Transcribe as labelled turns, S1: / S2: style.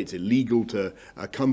S1: It's illegal to uh, come